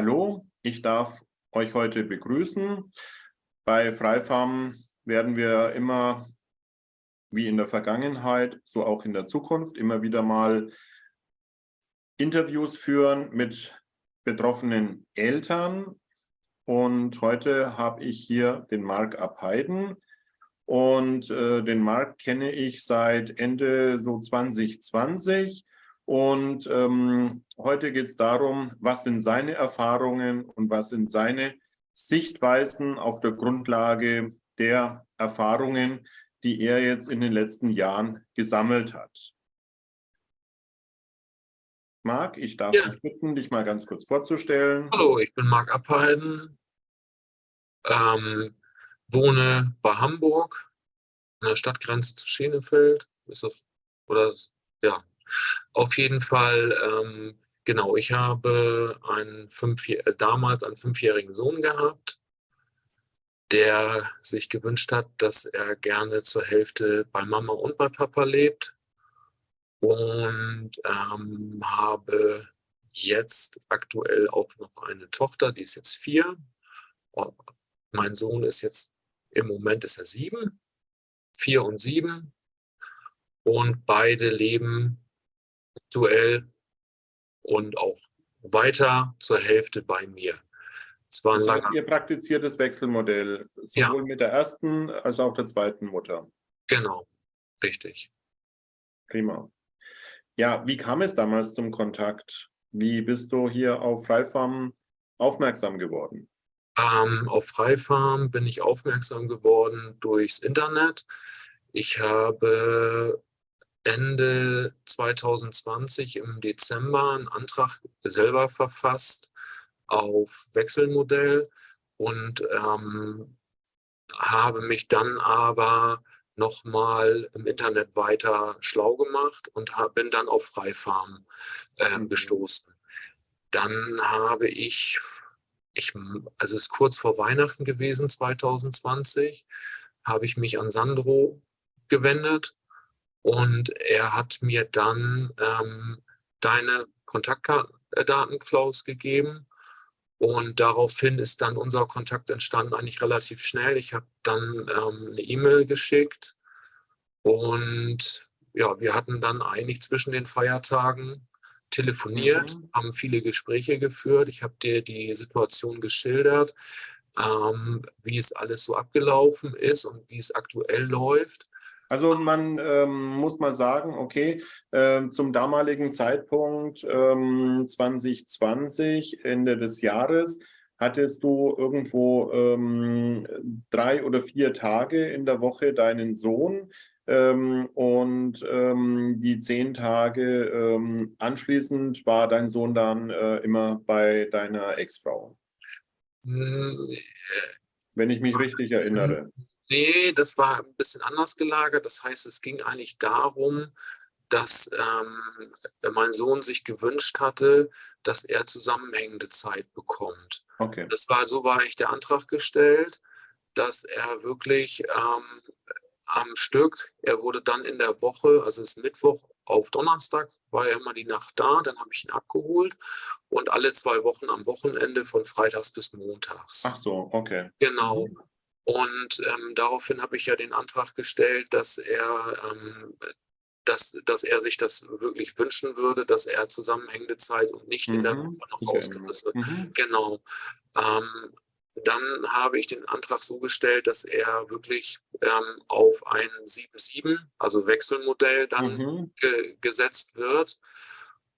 Hallo, ich darf euch heute begrüßen. Bei Freifarm werden wir immer, wie in der Vergangenheit, so auch in der Zukunft, immer wieder mal Interviews führen mit betroffenen Eltern. Und heute habe ich hier den Marc Abheiden. Und äh, den Marc kenne ich seit Ende so 2020 und ähm, heute geht es darum, was sind seine Erfahrungen und was sind seine Sichtweisen auf der Grundlage der Erfahrungen, die er jetzt in den letzten Jahren gesammelt hat. Marc, ich darf ja. dich bitten, dich mal ganz kurz vorzustellen. Hallo, ich bin Marc Abheiden, ähm, wohne bei Hamburg, an der Stadtgrenze zu Schenefeld. Ist das, oder ja, auf jeden Fall, ähm, genau, ich habe einen fünf, äh, damals einen fünfjährigen Sohn gehabt, der sich gewünscht hat, dass er gerne zur Hälfte bei Mama und bei Papa lebt. Und ähm, habe jetzt aktuell auch noch eine Tochter, die ist jetzt vier. Oh, mein Sohn ist jetzt, im Moment ist er sieben, vier und sieben. Und beide leben aktuell und auch weiter zur Hälfte bei mir. Es war ein das heißt, ihr praktiziert das Wechselmodell sowohl ja. mit der ersten als auch der zweiten Mutter. Genau, richtig. Prima. Ja, wie kam es damals zum Kontakt? Wie bist du hier auf Freifarm aufmerksam geworden? Ähm, auf Freifarm bin ich aufmerksam geworden durchs Internet. Ich habe Ende 2020 im Dezember einen Antrag selber verfasst auf Wechselmodell und ähm, habe mich dann aber nochmal im Internet weiter schlau gemacht und hab, bin dann auf Freifarm äh, gestoßen. Dann habe ich, ich, also es ist kurz vor Weihnachten gewesen, 2020, habe ich mich an Sandro gewendet und er hat mir dann ähm, deine Kontaktdaten, Klaus, gegeben. Und daraufhin ist dann unser Kontakt entstanden, eigentlich relativ schnell. Ich habe dann ähm, eine E-Mail geschickt und ja, wir hatten dann eigentlich zwischen den Feiertagen telefoniert, mhm. haben viele Gespräche geführt. Ich habe dir die Situation geschildert, ähm, wie es alles so abgelaufen ist und wie es aktuell läuft. Also man ähm, muss mal sagen, okay, äh, zum damaligen Zeitpunkt ähm, 2020, Ende des Jahres, hattest du irgendwo ähm, drei oder vier Tage in der Woche deinen Sohn ähm, und ähm, die zehn Tage ähm, anschließend war dein Sohn dann äh, immer bei deiner Ex-Frau. Hm, Wenn ich mich richtig erinnere. Nee, das war ein bisschen anders gelagert. Das heißt, es ging eigentlich darum, dass ähm, mein Sohn sich gewünscht hatte, dass er zusammenhängende Zeit bekommt. Okay. Das war, so war eigentlich der Antrag gestellt, dass er wirklich ähm, am Stück, er wurde dann in der Woche, also es ist Mittwoch auf Donnerstag, war er immer die Nacht da, dann habe ich ihn abgeholt und alle zwei Wochen am Wochenende von Freitags bis Montags. Ach so, okay. Genau. Mhm. Und ähm, daraufhin habe ich ja den Antrag gestellt, dass er, ähm, dass, dass er sich das wirklich wünschen würde, dass er zusammenhängende Zeit und nicht mhm. in der mhm. Woche noch rausgerissen wird. Mhm. Genau. Ähm, dann habe ich den Antrag so gestellt, dass er wirklich ähm, auf ein 7-7, also Wechselmodell, dann mhm. ge gesetzt wird.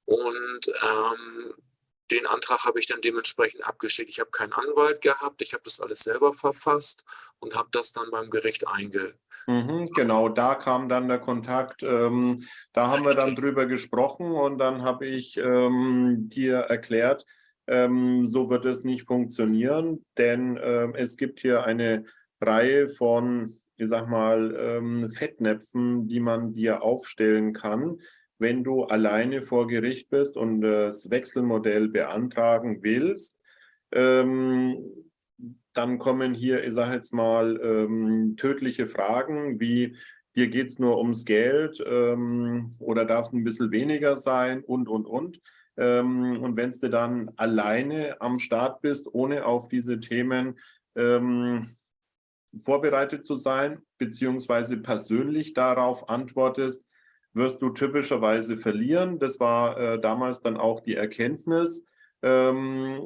Und ähm, den Antrag habe ich dann dementsprechend abgeschickt. Ich habe keinen Anwalt gehabt, ich habe das alles selber verfasst und habe das dann beim Gericht einge. Mhm, genau, da kam dann der Kontakt. Ähm, da haben wir dann drüber gesprochen und dann habe ich ähm, dir erklärt, ähm, so wird es nicht funktionieren, denn ähm, es gibt hier eine Reihe von, ich sag mal, ähm, Fettnäpfen, die man dir aufstellen kann wenn du alleine vor Gericht bist und das Wechselmodell beantragen willst, ähm, dann kommen hier, ich sage jetzt mal, ähm, tödliche Fragen wie, dir geht es nur ums Geld ähm, oder darf es ein bisschen weniger sein und, und, und. Ähm, und wenn du dann alleine am Start bist, ohne auf diese Themen ähm, vorbereitet zu sein, beziehungsweise persönlich darauf antwortest, wirst du typischerweise verlieren. Das war äh, damals dann auch die Erkenntnis. Ähm,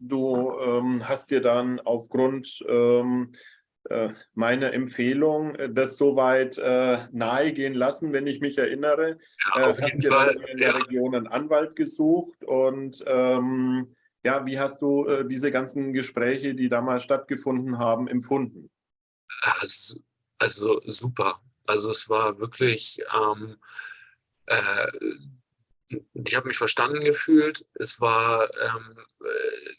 du ähm, hast dir dann aufgrund ähm, äh, meiner Empfehlung äh, das soweit äh, nahegehen lassen, wenn ich mich erinnere. Ja, äh, hast dir dann in der ja. Region einen Anwalt gesucht und ähm, ja, wie hast du äh, diese ganzen Gespräche, die damals stattgefunden haben, empfunden? Also, also super. Also es war wirklich, ähm, äh, ich habe mich verstanden gefühlt. Es war, ähm, äh,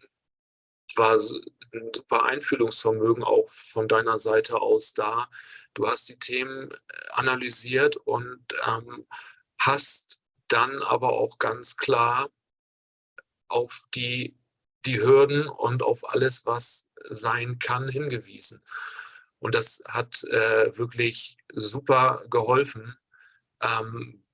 war ein super Einfühlungsvermögen auch von deiner Seite aus da. Du hast die Themen äh, analysiert und ähm, hast dann aber auch ganz klar auf die, die Hürden und auf alles, was sein kann, hingewiesen. Und das hat äh, wirklich super geholfen. Ähm,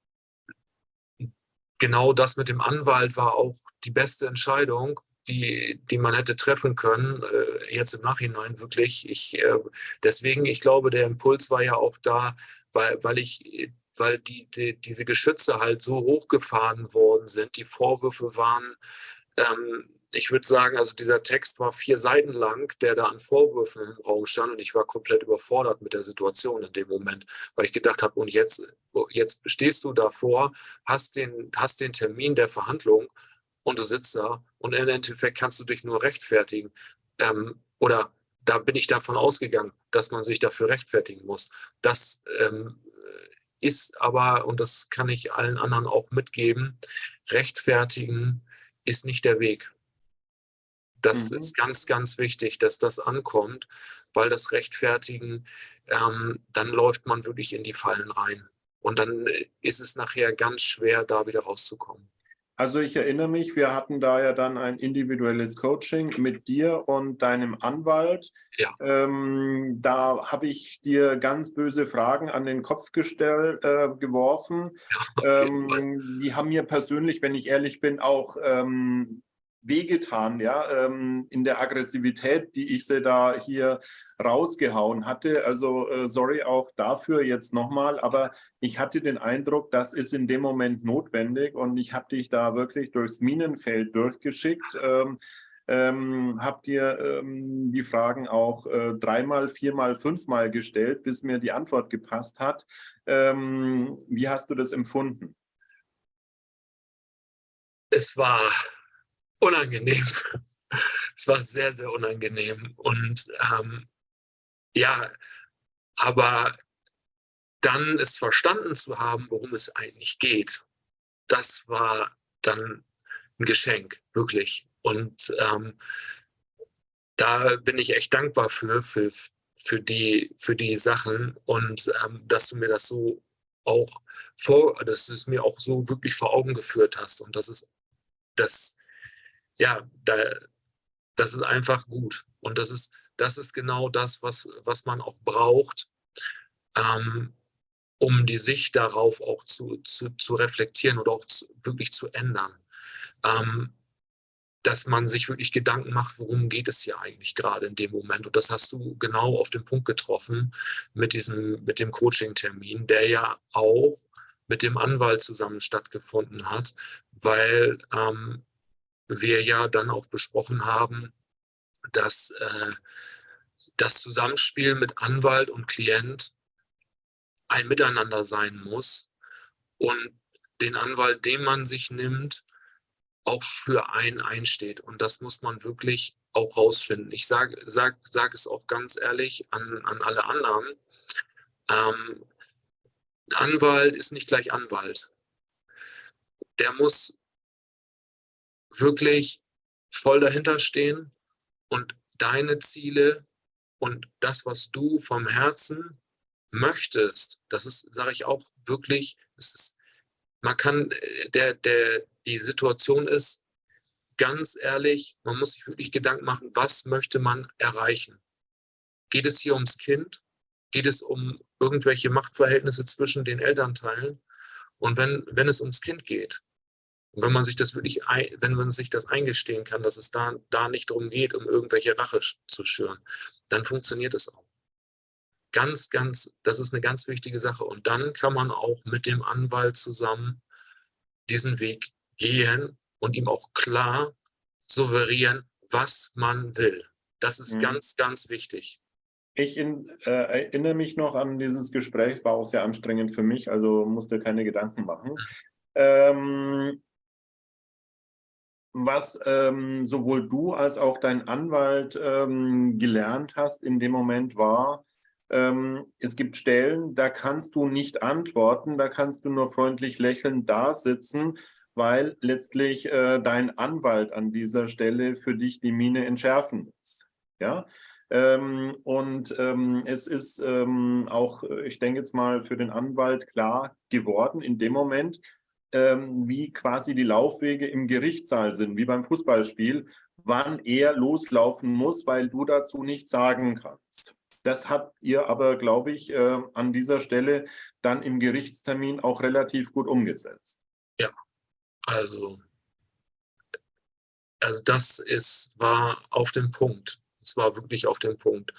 genau das mit dem Anwalt war auch die beste Entscheidung, die, die man hätte treffen können, äh, jetzt im Nachhinein wirklich. Ich, äh, deswegen, ich glaube, der Impuls war ja auch da, weil, weil ich weil die, die, diese Geschütze halt so hochgefahren worden sind. Die Vorwürfe waren ähm, ich würde sagen, also dieser Text war vier Seiten lang, der da an Vorwürfen im Raum stand und ich war komplett überfordert mit der Situation in dem Moment, weil ich gedacht habe, und jetzt, jetzt stehst du davor, hast den, hast den Termin der Verhandlung und du sitzt da und im Endeffekt kannst du dich nur rechtfertigen. Ähm, oder da bin ich davon ausgegangen, dass man sich dafür rechtfertigen muss. Das ähm, ist aber, und das kann ich allen anderen auch mitgeben, rechtfertigen ist nicht der Weg. Das mhm. ist ganz, ganz wichtig, dass das ankommt, weil das Rechtfertigen, ähm, dann läuft man wirklich in die Fallen rein. Und dann äh, ist es nachher ganz schwer, da wieder rauszukommen. Also ich erinnere mich, wir hatten da ja dann ein individuelles Coaching mit dir und deinem Anwalt. Ja. Ähm, da habe ich dir ganz böse Fragen an den Kopf gestellt, äh, geworfen. Ja, ähm, die haben mir persönlich, wenn ich ehrlich bin, auch ähm, wehgetan, ja, ähm, in der Aggressivität, die ich sie da hier rausgehauen hatte. Also äh, sorry auch dafür jetzt nochmal, aber ich hatte den Eindruck, das ist in dem Moment notwendig und ich habe dich da wirklich durchs Minenfeld durchgeschickt. Ähm, ähm, habt ihr ähm, die Fragen auch äh, dreimal, viermal, fünfmal gestellt, bis mir die Antwort gepasst hat. Ähm, wie hast du das empfunden? Es war unangenehm. es war sehr, sehr unangenehm. Und ähm, ja, aber dann es verstanden zu haben, worum es eigentlich geht, das war dann ein Geschenk, wirklich. Und ähm, da bin ich echt dankbar für, für, für, die, für die Sachen und ähm, dass du mir das so auch vor, dass du es mir auch so wirklich vor Augen geführt hast. Und das ist das, ja, da, das ist einfach gut. Und das ist, das ist genau das, was, was man auch braucht, ähm, um die Sicht darauf auch zu, zu, zu reflektieren oder auch zu, wirklich zu ändern. Ähm, dass man sich wirklich Gedanken macht, worum geht es hier eigentlich gerade in dem Moment. Und das hast du genau auf den Punkt getroffen mit diesem, mit dem Coaching-Termin, der ja auch mit dem Anwalt zusammen stattgefunden hat, weil ähm, wir ja dann auch besprochen haben, dass äh, das Zusammenspiel mit Anwalt und Klient ein Miteinander sein muss und den Anwalt, den man sich nimmt, auch für einen einsteht. Und das muss man wirklich auch rausfinden. Ich sage sag, sag es auch ganz ehrlich an, an alle anderen. Ähm, Anwalt ist nicht gleich Anwalt. Der muss wirklich voll dahinter stehen und deine Ziele und das, was du vom Herzen möchtest, das ist, sage ich auch wirklich, ist, man kann, äh, der, der, die Situation ist, ganz ehrlich, man muss sich wirklich Gedanken machen, was möchte man erreichen? Geht es hier ums Kind? Geht es um irgendwelche Machtverhältnisse zwischen den Elternteilen? Und wenn, wenn es ums Kind geht, Und wenn man sich das wirklich, wenn man sich das eingestehen kann, dass es da, da nicht darum geht, um irgendwelche Rache zu schüren, dann funktioniert es auch. Ganz, ganz, das ist eine ganz wichtige Sache. Und dann kann man auch mit dem Anwalt zusammen diesen Weg gehen und ihm auch klar souverän, was man will. Das ist mhm. ganz, ganz wichtig. Ich in, äh, erinnere mich noch an dieses Gespräch, es war auch sehr anstrengend für mich, also musste keine Gedanken machen. Mhm. Ähm, was ähm, sowohl du als auch dein Anwalt ähm, gelernt hast in dem Moment war, ähm, es gibt Stellen, da kannst du nicht antworten, da kannst du nur freundlich lächelnd da sitzen, weil letztlich äh, dein Anwalt an dieser Stelle für dich die Mine entschärfen muss. Ja, ähm, und ähm, es ist ähm, auch, ich denke jetzt mal, für den Anwalt klar geworden in dem Moment, ähm, wie quasi die Laufwege im Gerichtssaal sind, wie beim Fußballspiel, wann er loslaufen muss, weil du dazu nichts sagen kannst. Das habt ihr aber, glaube ich, äh, an dieser Stelle dann im Gerichtstermin auch relativ gut umgesetzt. Ja, also, also das ist, war auf dem Punkt. Es war wirklich auf dem Punkt.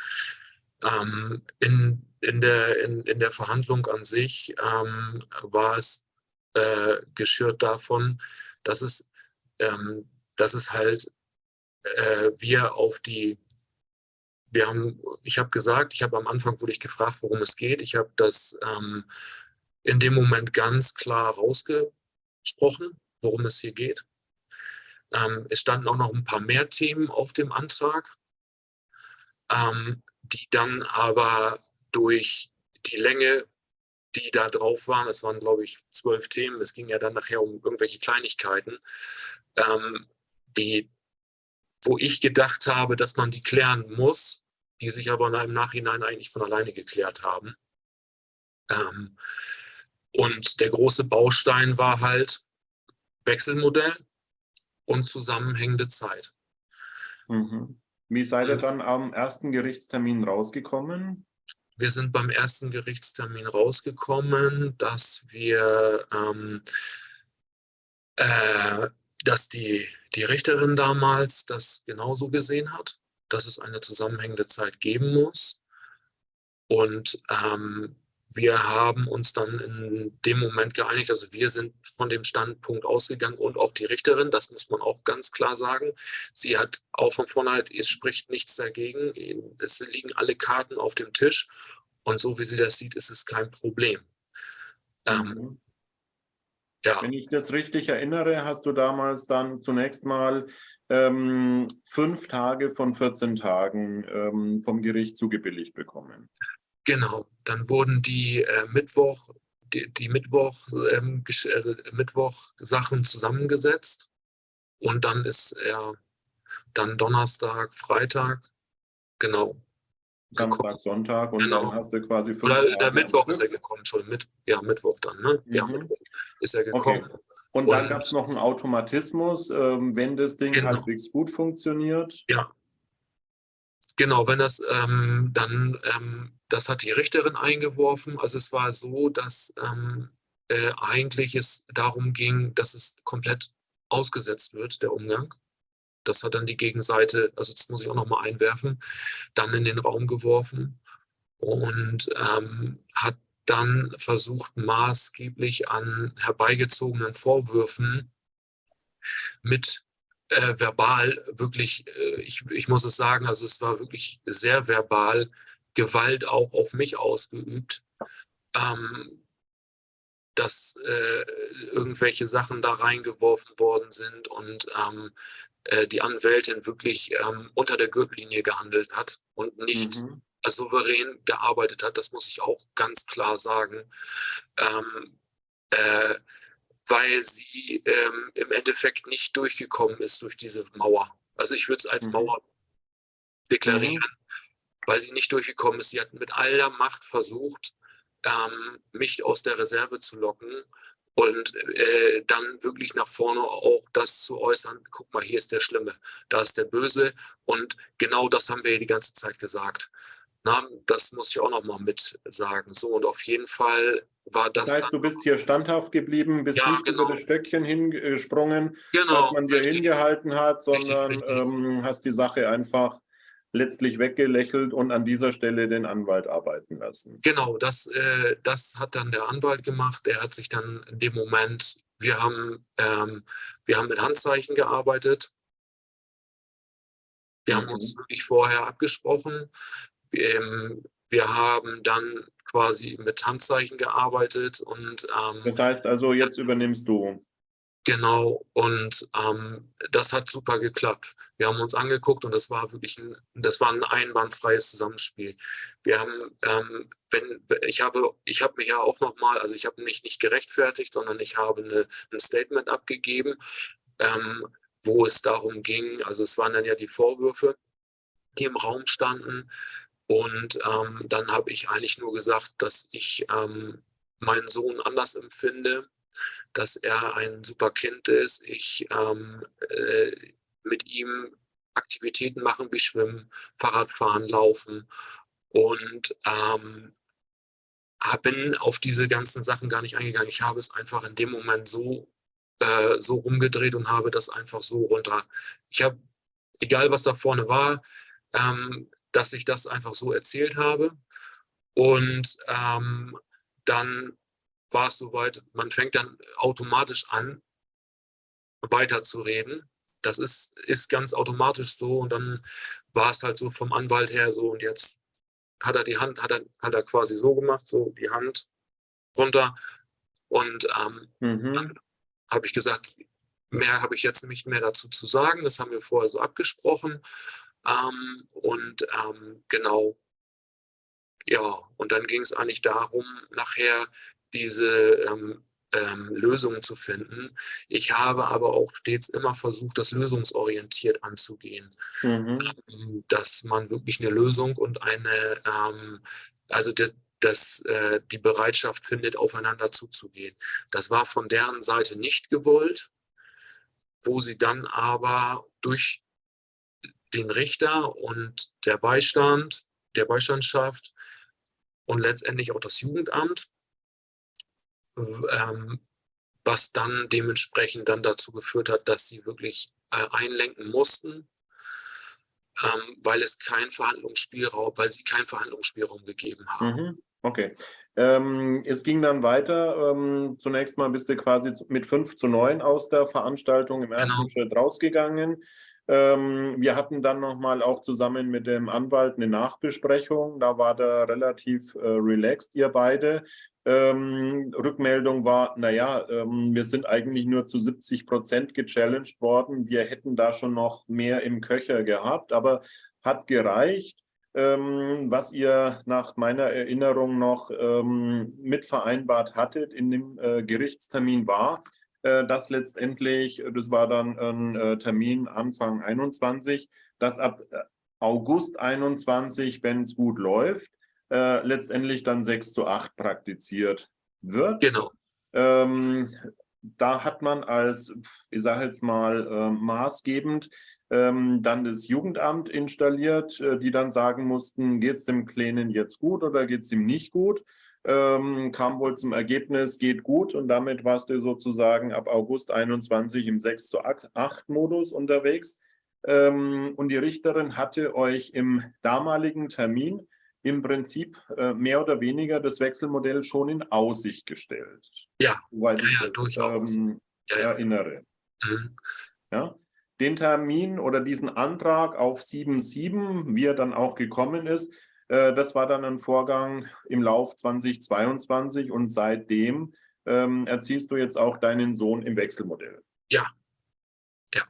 Ähm, in, in, der, in, in der Verhandlung an sich ähm, war es äh, geschürt davon, dass es, ähm, dass es halt äh, wir auf die, wir haben, ich habe gesagt, ich habe am Anfang wurde ich gefragt, worum es geht. Ich habe das ähm, in dem Moment ganz klar rausgesprochen, worum es hier geht. Ähm, es standen auch noch ein paar mehr Themen auf dem Antrag ähm, die dann aber durch die Länge, die da drauf waren, es waren glaube ich zwölf Themen, es ging ja dann nachher um irgendwelche Kleinigkeiten, ähm, die, wo ich gedacht habe, dass man die klären muss, die sich aber im Nachhinein eigentlich von alleine geklärt haben. Ähm, und der große Baustein war halt Wechselmodell und zusammenhängende Zeit. Mhm. Wie seid ihr dann am ersten Gerichtstermin rausgekommen? Wir sind beim ersten Gerichtstermin rausgekommen, dass wir, ähm, äh, dass die, die Richterin damals das genauso gesehen hat, dass es eine zusammenhängende Zeit geben muss. Und ähm, wir haben uns dann in dem Moment geeinigt, also wir sind von dem Standpunkt ausgegangen und auch die Richterin, das muss man auch ganz klar sagen. Sie hat auch von vornherein, es spricht nichts dagegen, es liegen alle Karten auf dem Tisch und so wie sie das sieht, ist es kein Problem. Ähm, mhm. ja. Wenn ich das richtig erinnere, hast du damals dann zunächst mal ähm, fünf Tage von 14 Tagen ähm, vom Gericht zugebilligt bekommen. Genau, dann wurden die äh, Mittwoch, die, die Mittwoch, ähm, äh, Mittwoch Sachen zusammengesetzt und dann ist er dann Donnerstag, Freitag, genau. Samstag, gekommen. Sonntag und genau. dann hast du quasi fünf Oder der Mittwoch ist er gekommen, schon mit, ja, Mittwoch dann, ne? Mhm. Ja, Mittwoch ist er gekommen. Okay. Und, und dann gab es noch einen Automatismus, ähm, wenn das Ding genau. halbwegs gut funktioniert. Ja, Genau, wenn das ähm, dann, ähm, das hat die Richterin eingeworfen. Also es war so, dass ähm, äh, eigentlich es darum ging, dass es komplett ausgesetzt wird, der Umgang. Das hat dann die Gegenseite, also das muss ich auch nochmal einwerfen, dann in den Raum geworfen und ähm, hat dann versucht, maßgeblich an herbeigezogenen Vorwürfen mit äh, verbal wirklich, äh, ich, ich muss es sagen, also es war wirklich sehr verbal Gewalt auch auf mich ausgeübt, ähm, dass äh, irgendwelche Sachen da reingeworfen worden sind und ähm, äh, die Anwältin wirklich ähm, unter der Gürtellinie gehandelt hat und nicht mhm. souverän gearbeitet hat. Das muss ich auch ganz klar sagen. Ähm, äh, weil sie ähm, im Endeffekt nicht durchgekommen ist durch diese Mauer. Also ich würde es als mhm. Mauer deklarieren, mhm. weil sie nicht durchgekommen ist. Sie hat mit aller Macht versucht, ähm, mich aus der Reserve zu locken und äh, dann wirklich nach vorne auch das zu äußern, guck mal, hier ist der Schlimme, da ist der Böse und genau das haben wir die ganze Zeit gesagt. Na, das muss ich auch noch mal mit sagen. So und auf jeden Fall war das. Das heißt, du bist hier standhaft geblieben, bist Ja, nicht genau. über das Stöckchen hingesprungen, genau, was man dir richtig. hingehalten hat, sondern richtig. Ähm, hast die Sache einfach letztlich weggelächelt und an dieser Stelle den Anwalt arbeiten lassen. Genau, das, äh, das hat dann der Anwalt gemacht. Der hat sich dann in dem Moment, wir haben, ähm, wir haben mit Handzeichen gearbeitet. Wir haben Mhm. uns wirklich vorher abgesprochen. Ähm, wir haben dann quasi mit Handzeichen gearbeitet und ähm, Das heißt also, jetzt übernimmst du. Genau, und ähm, das hat super geklappt. Wir haben uns angeguckt und das war wirklich ein, das war ein einwandfreies Zusammenspiel. Wir haben, ähm, wenn, ich habe, ich habe mich ja auch nochmal, also ich habe mich nicht gerechtfertigt, sondern ich habe eine, ein Statement abgegeben, ähm, wo es darum ging, also es waren dann ja die Vorwürfe, die im Raum standen. Und ähm, dann habe ich eigentlich nur gesagt, dass ich ähm, meinen Sohn anders empfinde, dass er ein super Kind ist. Ich ähm, äh, mit ihm Aktivitäten machen wie Schwimmen, Fahrradfahren, Laufen und ähm, bin auf diese ganzen Sachen gar nicht eingegangen. Ich habe es einfach in dem Moment so, äh, so rumgedreht und habe das einfach so runter. Ich habe, egal was da vorne war, ähm, dass ich das einfach so erzählt habe. Und ähm, dann war es soweit, man fängt dann automatisch an, weiterzureden. Das ist, ist ganz automatisch so. Und dann war es halt so vom Anwalt her so, und jetzt hat er die Hand, hat er, hat er quasi so gemacht, so die Hand runter. Und ähm, Mhm. habe ich gesagt, mehr habe ich jetzt nicht mehr dazu zu sagen. Das haben wir vorher so abgesprochen. Ähm, und ähm, genau, ja, und dann ging es eigentlich darum, nachher diese ähm, ähm, Lösungen zu finden. Ich habe aber auch stets immer versucht, das lösungsorientiert anzugehen Mhm. ähm, dass man wirklich eine Lösung und eine, ähm, also das, das, äh, die Bereitschaft findet, aufeinander zuzugehen. Das war von deren Seite nicht gewollt, wo sie dann aber durch den Richter und der Beistand, der Beistandschaft und letztendlich auch das Jugendamt, ähm, was dann dementsprechend dann dazu geführt hat, dass sie wirklich äh, einlenken mussten, ähm, weil es keinen Verhandlungsspielraum, weil sie keinen Verhandlungsspielraum gegeben haben. Mhm. Okay. Ähm, es ging dann weiter. Ähm, zunächst mal bist du quasi mit 5 zu 9 aus der Veranstaltung im ersten Genau. Schritt rausgegangen. Ähm, wir hatten dann nochmal auch zusammen mit dem Anwalt eine Nachbesprechung. Da war der relativ äh, relaxed, ihr beide. Ähm, Rückmeldung war, naja, ähm, wir sind eigentlich nur zu 70 Prozent gechallenged worden. Wir hätten da schon noch mehr im Köcher gehabt, aber hat gereicht. Ähm, was ihr nach meiner Erinnerung noch ähm, mit vereinbart hattet in dem äh, Gerichtstermin war, dass letztendlich, äh, das war dann ein äh, Termin Anfang 21, dass ab äh, August 21, wenn es gut läuft, äh, letztendlich dann 6 zu 8 praktiziert wird. Genau, Ähm, da hat man als, ich sage jetzt mal, äh, maßgebend ähm, dann das Jugendamt installiert, äh, die dann sagen mussten, geht es dem Kleinen jetzt gut oder geht es ihm nicht gut? Ähm, kam wohl zum Ergebnis, geht gut und damit warst du sozusagen ab August 21 im 6 zu 8 Modus unterwegs. Ähm, und die Richterin hatte euch im damaligen Termin im Prinzip äh, mehr oder weniger das Wechselmodell schon in Aussicht gestellt. Ja, Soweit ja, ich ja, das durchaus. ähm, ja, ja. erinnere. Mhm. Ja? Den Termin oder diesen Antrag auf 7.7, wie er dann auch gekommen ist, das war dann ein Vorgang im Lauf 2022 und seitdem ähm, erziehst du jetzt auch deinen Sohn im Wechselmodell. Ja. Ja.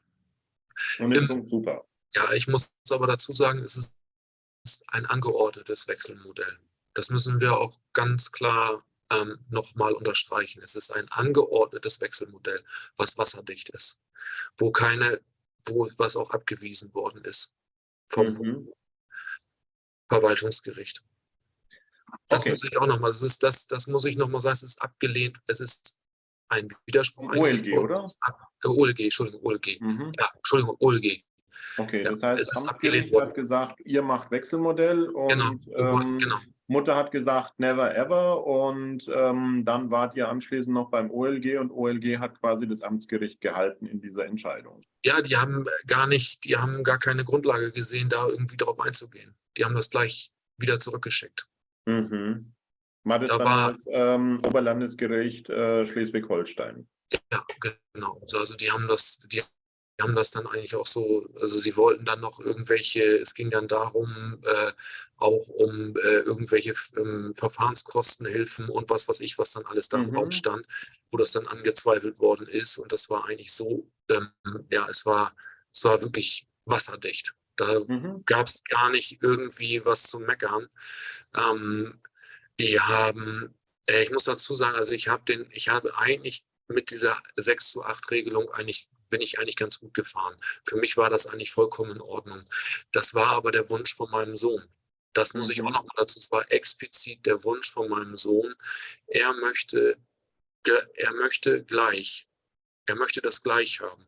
Und Im- funktioniert super. ja, ich muss aber dazu sagen, es ist ein angeordnetes Wechselmodell. Das müssen wir auch ganz klar ähm, nochmal unterstreichen. Es ist ein angeordnetes Wechselmodell, was wasserdicht ist, wo keine, wo was auch abgewiesen worden ist vom Mhm. Verwaltungsgericht. Das Okay. muss ich auch nochmal, das ist das, das muss ich nochmal sagen, es ist abgelehnt, es ist ein Widerspruch. OLG, oder? Ab, äh, OLG, Entschuldigung, OLG. Mhm. Ja, Entschuldigung, OLG. Okay, Ja, das heißt, es ist abgelehnt worden. hat gesagt, ihr macht Wechselmodell Genau, und ähm, genau. Mutter hat gesagt, never ever und ähm, dann wart ihr anschließend noch beim OLG und OLG hat quasi das Amtsgericht gehalten in dieser Entscheidung. Ja, die haben gar nicht, die haben gar keine Grundlage gesehen, da irgendwie darauf einzugehen. Die haben das gleich wieder zurückgeschickt. Mhm. War das Da dann war- das ähm, Oberlandesgericht äh, Schleswig-Holstein? Ja, genau. Also die haben das, die haben das dann eigentlich auch so, also sie wollten dann noch irgendwelche, es ging dann darum, äh, auch um äh, irgendwelche ähm, Verfahrenskostenhilfen und was weiß ich, was dann alles da im Mhm. Raum stand, wo das dann angezweifelt worden ist. Und das war eigentlich so, ähm, ja, es war, es war wirklich wasserdicht. Da Mhm. gab es gar nicht irgendwie was zu meckern. Ähm, die haben, äh, ich muss dazu sagen, also ich habe den, ich habe eigentlich mit dieser 6 zu 8 Regelung eigentlich, bin ich eigentlich ganz gut gefahren. Für mich war das eigentlich vollkommen in Ordnung. Das war aber der Wunsch von meinem Sohn. Das muss ich auch Mhm. noch mal dazu, es war explizit der Wunsch von meinem Sohn. Er möchte, er möchte gleich. Er möchte das gleich haben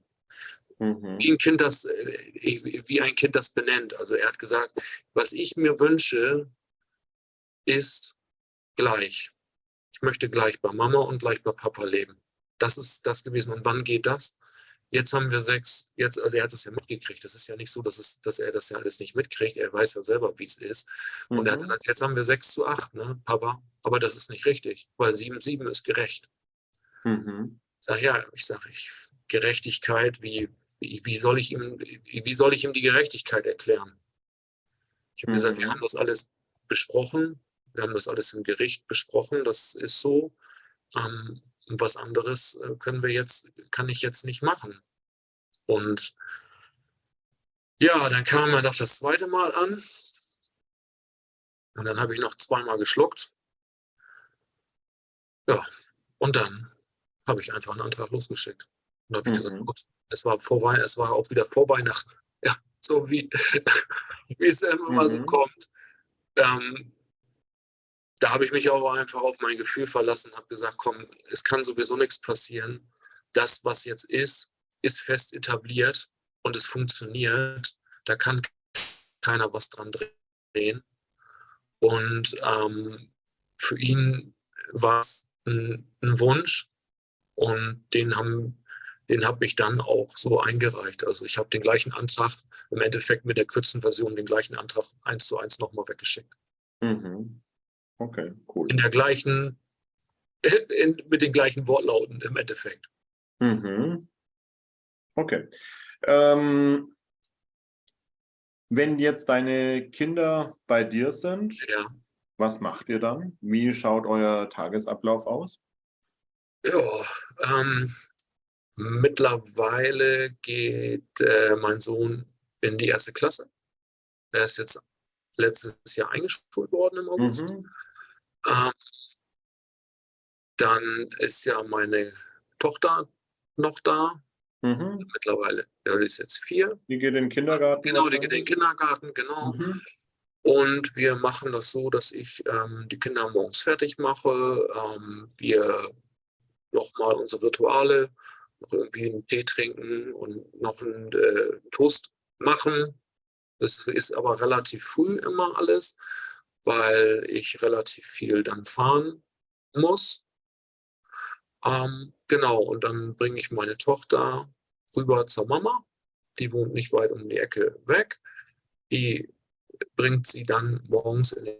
Mhm. wie ein Kind das, äh, wie ein Kind das benennt. Also er hat gesagt, was ich mir wünsche, ist gleich. Ich möchte gleich bei Mama und gleich bei Papa leben. Das ist das gewesen. Und wann geht das? Jetzt haben wir sechs, jetzt, also er hat es ja mitgekriegt. Das ist ja nicht so, dass, es, dass er das ja alles nicht mitkriegt. Er weiß ja selber, wie es ist. Und er hat Mhm. gesagt, jetzt haben wir sechs zu acht, ne, Papa. Aber das ist nicht richtig, weil sieben, sieben ist gerecht. Mhm. Sag ja, ich sage, ich, Gerechtigkeit, wie, wie, soll ich ihm, wie soll ich ihm die Gerechtigkeit erklären? Ich habe gesagt, wir Mhm. haben das alles besprochen, wir haben das alles im Gericht besprochen, das ist so. Ähm, und was anderes äh, können wir jetzt, kann ich jetzt nicht machen. Und ja, dann kam er noch das zweite Mal an. Und dann habe ich noch zweimal geschluckt. Ja, und dann habe ich einfach einen Antrag losgeschickt. Und habe ich gesagt, Mhm. gut, es war vorbei, es war auch wieder vor Weihnachten. Ja, so wie, wie es immer mal so Mhm. kommt. Ähm, da habe ich mich auch einfach auf mein Gefühl verlassen, habe gesagt, komm, es kann sowieso nichts passieren. Das, was jetzt ist, ist fest etabliert und es funktioniert. Da kann keiner was dran drehen. Und ähm, für ihn war es ein, ein Wunsch und den haben den habe ich dann auch so eingereicht. Also ich habe den gleichen Antrag, im Endeffekt mit der kürzesten Version, den gleichen Antrag eins zu eins nochmal weggeschickt. Mhm. Okay, cool. In der gleichen, in, mit den gleichen Wortlauten im Endeffekt. Mhm. Okay. Ähm, wenn jetzt deine Kinder bei dir sind, Ja, was macht ihr dann? Wie schaut euer Tagesablauf aus? ja ähm, mittlerweile geht äh, mein Sohn in die erste Klasse. Er ist jetzt letztes Jahr eingeschult worden im August. Mhm. Ähm, dann ist ja meine Tochter noch da, Mhm. mittlerweile. Ja, die ist jetzt vier. Die geht in den Kindergarten. Genau, die geht in den? Kindergarten, genau. Mhm. Und wir machen das so, dass ich ähm, die Kinder morgens fertig mache. Ähm, wir nochmal unsere Rituale, noch irgendwie einen Tee trinken und noch einen äh, Toast machen. Das ist aber relativ früh immer alles, weil ich relativ viel dann fahren muss. Ähm, genau, und dann bringe ich meine Tochter rüber zur Mama. Die wohnt nicht weit um die Ecke weg. Die bringt sie dann morgens in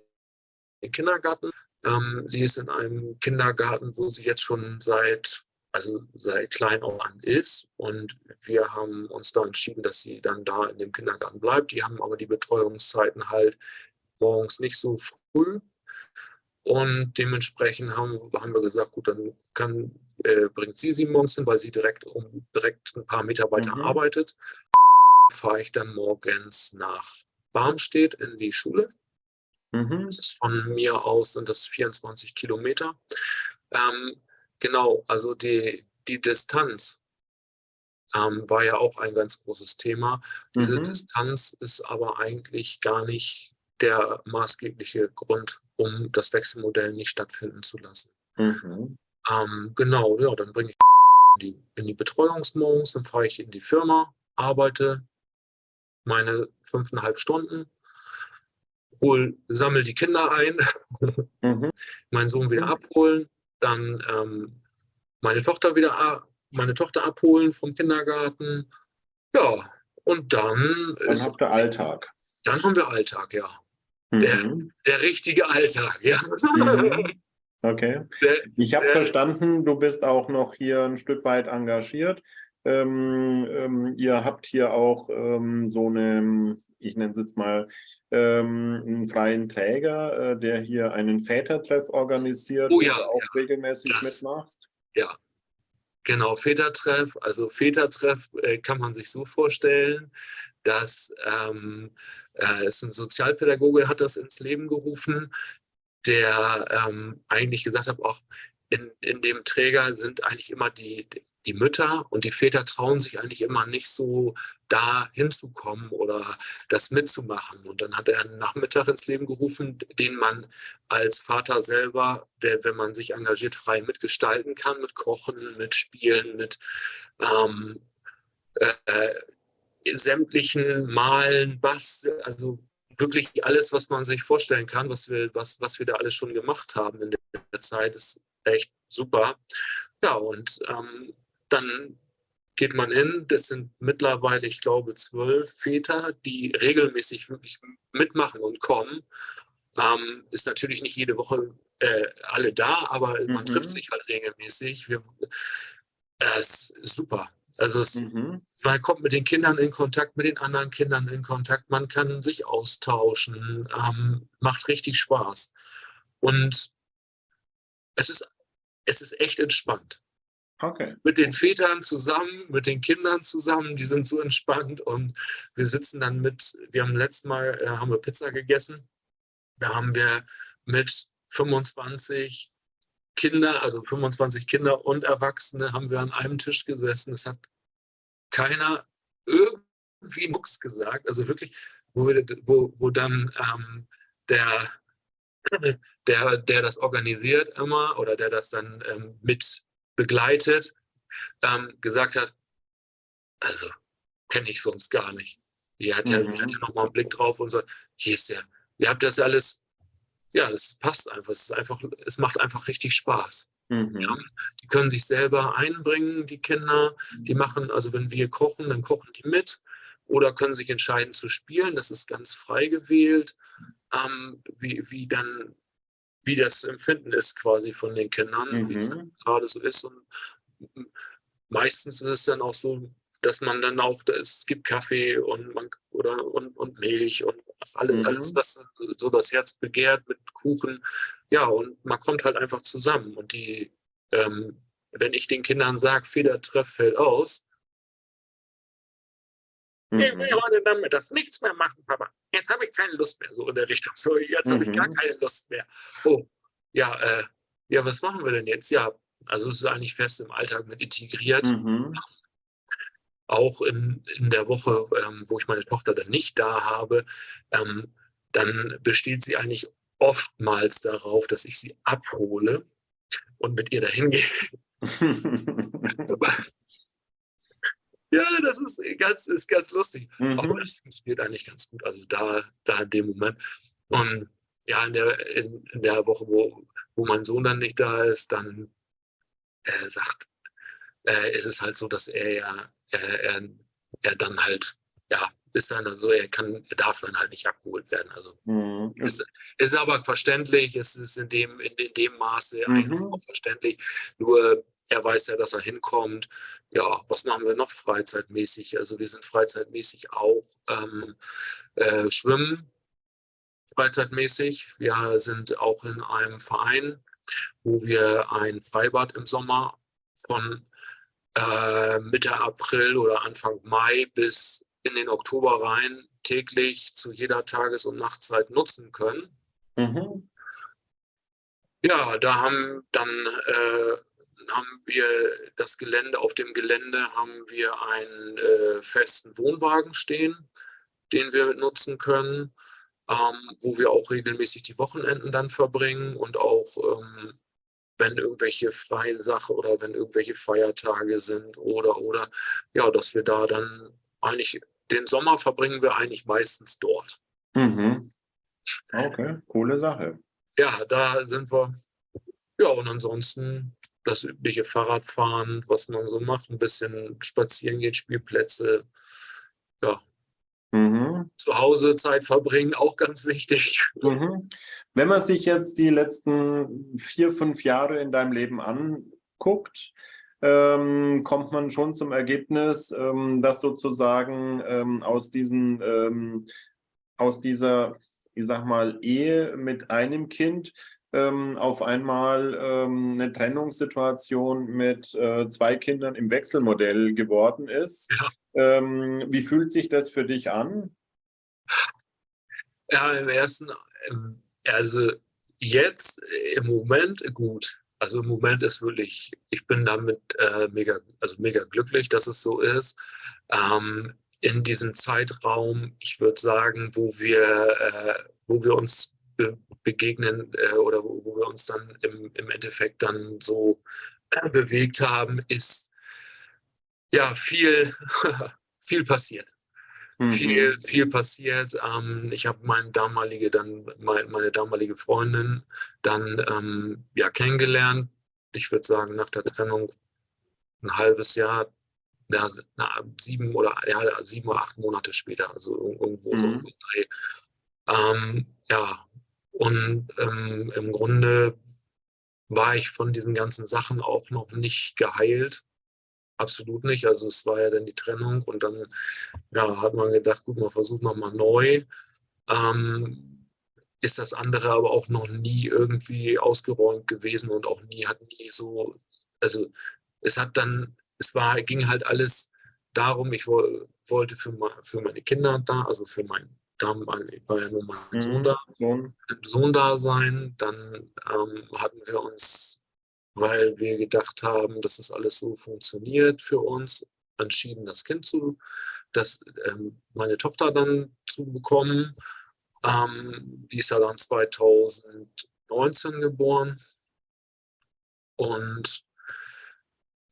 den Kindergarten. Ähm, sie ist in einem Kindergarten, wo sie jetzt schon seit, also seit klein auf an ist. Und wir haben uns da entschieden, dass sie dann da in dem Kindergarten bleibt. Die haben aber die Betreuungszeiten halt morgens nicht so früh. Und dementsprechend haben, haben wir gesagt, gut, dann kann, äh, bringt sie sie morgens hin, weil sie direkt, um, direkt ein paar Meter weiter Mhm. arbeitet. Fahre ich dann morgens nach Barmstedt in die Schule. Mhm. Das ist von mir aus sind das 24 Kilometer. Ähm, genau, also die, die Distanz ähm, war ja auch ein ganz großes Thema. Diese Mhm. Distanz ist aber eigentlich gar nicht der maßgebliche Grund, um das Wechselmodell nicht stattfinden zu lassen. Mhm. Ähm, genau, ja, dann bringe ich in die, in die Betreuungsmorgens, dann fahre ich in die Firma, arbeite meine fünfeinhalb Stunden, hol, sammel die Kinder ein, mhm. meinen Sohn wieder abholen, dann ähm, meine Tochter wieder meine Tochter abholen vom Kindergarten. Ja, und dann, dann ist habt ihr Alltag. Dann haben wir Alltag, ja. Mhm. Der, der richtige Alltag, ja. Mhm. Okay. Ich habe verstanden, du bist auch noch hier ein Stück weit engagiert. Ähm, ähm, ihr habt hier auch ähm, so eine, ich nenne es jetzt mal, ähm, einen freien Träger, äh, der hier einen Vätertreff organisiert, oh, ja, auch ja. regelmäßig das, mitmachst. Ja, genau, Vätertreff. Also Vätertreff äh, kann man sich so vorstellen, dass ähm, äh, es ein Sozialpädagoge hat das ins Leben gerufen, der ähm, eigentlich gesagt hat, auch in, in dem Träger sind eigentlich immer die, die Mütter und die Väter trauen sich eigentlich immer nicht so da hinzukommen oder das mitzumachen. Und dann hat er einen Nachmittag ins Leben gerufen, den man als Vater selber, der, wenn man sich engagiert, frei mitgestalten kann, mit Kochen, mit Spielen, mit ähm, äh, sämtlichen Malen, Bass, also wirklich alles, was man sich vorstellen kann, was wir, was, was wir da alles schon gemacht haben in der Zeit, ist echt super. Ja, und ähm, dann geht man hin. Das sind mittlerweile, ich glaube, zwölf Väter, die regelmäßig wirklich mitmachen und kommen. Ähm, ist natürlich nicht jede Woche äh, alle da, aber mhm. man trifft sich halt regelmäßig. Wir, äh, ist super. Also es, mhm. Man kommt mit den Kindern in Kontakt, mit den anderen Kindern in Kontakt, man kann sich austauschen, ähm, macht richtig Spaß. Und es ist, es ist echt entspannt. Okay. Mit den Vätern zusammen, mit den Kindern zusammen, die sind so entspannt und wir sitzen dann mit, wir haben letztes Mal, äh, haben wir Pizza gegessen, da haben wir mit 25 Kinder, also 25 Kinder und Erwachsene haben wir an einem Tisch gesessen. Es hat keiner irgendwie Mucks gesagt, also wirklich, wo, wir, wo, wo dann ähm, der, der, der das organisiert immer oder der das dann ähm, mit begleitet, ähm, gesagt hat, also kenne ich sonst gar nicht. Ihr hat ja, mhm. hat ja nochmal einen Blick drauf und so, hier ist ja, ihr habt das alles, ja, das passt einfach. Es, ist einfach, es macht einfach richtig Spaß. Mhm. Ja, die können sich selber einbringen, die Kinder. Die machen, also wenn wir kochen, dann kochen die mit oder können sich entscheiden zu spielen. Das ist ganz frei gewählt, ähm, wie, wie dann wie das Empfinden ist quasi von den Kindern, mhm. wie es mhm. gerade so ist. Und meistens ist es dann auch so, dass man dann auch, es gibt Kaffee und man, oder und, und Milch und alles, mhm. alles, was so das Herz begehrt mit Kuchen. Ja, und man kommt halt einfach zusammen. Und die, ähm, wenn ich den Kindern sage, Federtreff fällt aus, Mhm. Ich will heute Nachmittags nichts mehr machen, Papa. Jetzt habe ich keine Lust mehr, so in der Richtung. So, jetzt mhm. habe ich gar mhm. keine Lust mehr. Oh, ja, äh, ja, was machen wir denn jetzt? Ja, also es ist eigentlich fest im Alltag mit integriert. Mhm. Auch in, in der Woche, ähm, wo ich meine Tochter dann nicht da habe, ähm, dann besteht sie eigentlich oftmals darauf, dass ich sie abhole und mit ihr dahin gehe. Ja, das ist ganz, ist ganz lustig. Mhm. Aber das funktioniert eigentlich ganz gut. Also da, da in dem Moment. Und ja, in der, in, in der Woche, wo, wo mein Sohn dann nicht da ist, dann äh, sagt, äh, ist es halt so, dass er ja, äh, er, er dann halt, ja, ist dann so, er kann, er darf dann halt nicht abgeholt werden. Also mhm. ist, ist aber verständlich, es ist in dem, in, in dem Maße mhm. eigentlich auch verständlich. Nur er weiß ja, dass er hinkommt. Ja, was machen wir noch freizeitmäßig? Also wir sind freizeitmäßig auch ähm, äh, schwimmen, freizeitmäßig. Wir sind auch in einem Verein, wo wir ein Freibad im Sommer von äh, Mitte April oder Anfang Mai bis in den Oktober rein täglich zu jeder Tages- und Nachtzeit nutzen können. Mhm. Ja, da haben dann äh, haben wir das Gelände, auf dem Gelände haben wir einen äh, festen Wohnwagen stehen, den wir nutzen können, ähm, wo wir auch regelmäßig die Wochenenden dann verbringen und auch ähm, wenn irgendwelche freie Sache oder wenn irgendwelche Feiertage sind oder oder ja, dass wir da dann eigentlich den Sommer verbringen wir eigentlich meistens dort. Mhm. Okay, coole Sache. Ja, da sind wir. Ja, und ansonsten das übliche Fahrradfahren, was man so macht, ein bisschen spazieren gehen, Spielplätze. Ja. Mhm. Zu Hause Zeit verbringen, auch ganz wichtig. Mhm. Wenn man sich jetzt die letzten vier, fünf Jahre in deinem Leben anguckt, ähm, kommt man schon zum Ergebnis, ähm, dass sozusagen ähm, aus diesen ähm, aus dieser, ich sag mal, Ehe mit einem Kind ähm, auf einmal ähm, eine Trennungssituation mit äh, zwei Kindern im Wechselmodell geworden ist. Ja. Wie fühlt sich das für dich an? Ja, im ersten, also jetzt im Moment gut. Also im Moment ist wirklich, ich bin damit äh, mega, also mega glücklich, dass es so ist. Ähm, in diesem Zeitraum, ich würde sagen, wo wir, äh, wo wir uns be begegnen äh, oder wo, wo, wir uns dann im, im Endeffekt dann so äh, bewegt haben, ist ja viel, viel passiert. Mhm. Viel, viel passiert. Ähm, ich habe meine damalige, dann meine, meine damalige Freundin dann ähm, ja kennengelernt. Ich würde sagen, nach der Trennung ein halbes Jahr, ja, na, sieben oder ja, sieben oder acht Monate später, also irgendwo mhm. so ein Dreh. Ähm, ja, und ähm, im Grunde war ich von diesen ganzen Sachen auch noch nicht geheilt. Absolut nicht. Also es war ja dann die Trennung und dann ja, hat man gedacht, gut, man versucht nochmal neu. Ähm, ist das andere aber auch noch nie irgendwie ausgeräumt gewesen und auch nie, hat nie so, also es hat dann, es war, ging halt alles darum, ich wollte für, für meine Kinder da, also für mein da war ja nur mein mhm. Sohn da, Sohn. Sohn da sein. Dann ähm, hatten wir uns, weil wir gedacht haben, dass das alles so funktioniert für uns, entschieden, das Kind zu, das, ähm, meine Tochter dann zu bekommen. Ähm, die ist ja dann 2019 geboren. Und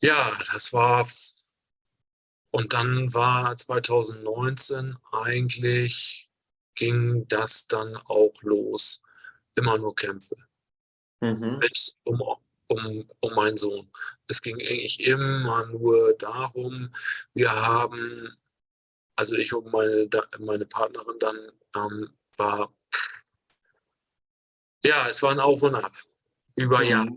ja, das war, und dann war 2019 eigentlich ging das dann auch los. Immer nur Kämpfe. Mhm. Um, um, um meinen Sohn. Es ging eigentlich immer nur darum, wir haben, also ich und meine, meine Partnerin dann ähm, war, ja, es war ein Auf und Ab über mhm. Jahre.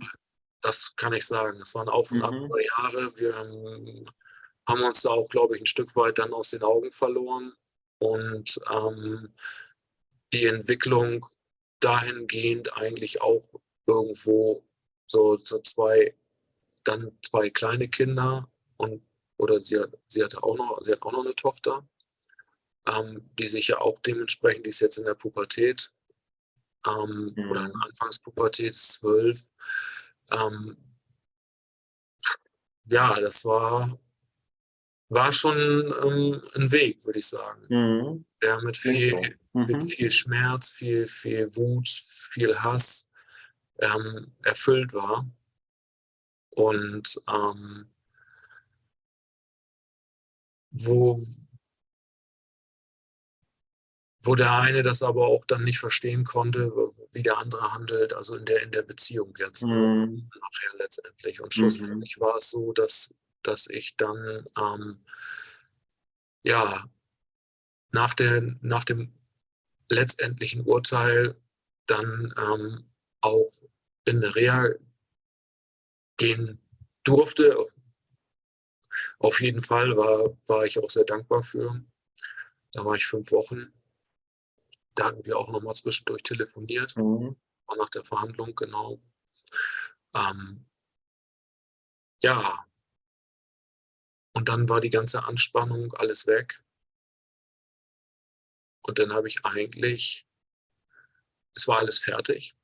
Das kann ich sagen. Es war ein Auf und Ab mhm. über Jahre. Wir haben uns da auch, glaube ich, ein Stück weit dann aus den Augen verloren und ähm, die Entwicklung dahingehend eigentlich auch irgendwo so, so zwei, dann zwei kleine Kinder und oder sie, hat, sie hatte auch noch, sie hat auch noch eine Tochter, ähm, die sich ja auch dementsprechend, die ist jetzt in der Pubertät ähm, mhm. oder in Anfangspubertät, zwölf. Ähm, ja, das war war schon ähm, ein Weg, würde ich sagen. Mhm. Der mit viel, mhm. mit viel Schmerz, viel, viel Wut, viel Hass ähm, erfüllt war. Und ähm, wo, wo der eine das aber auch dann nicht verstehen konnte, wie der andere handelt, also in der, in der Beziehung jetzt mhm. nachher letztendlich. Und schlussendlich mhm. war es so, dass dass ich dann ähm, ja nach, der, nach dem letztendlichen Urteil dann ähm, auch in eine Reha gehen durfte. Auf jeden Fall war, war ich auch sehr dankbar für. Da war ich fünf Wochen. Da hatten wir auch nochmal zwischendurch telefoniert, mhm. auch nach der Verhandlung, genau. Ähm, ja, und dann war die ganze Anspannung alles weg. Und dann habe ich eigentlich, es war alles fertig,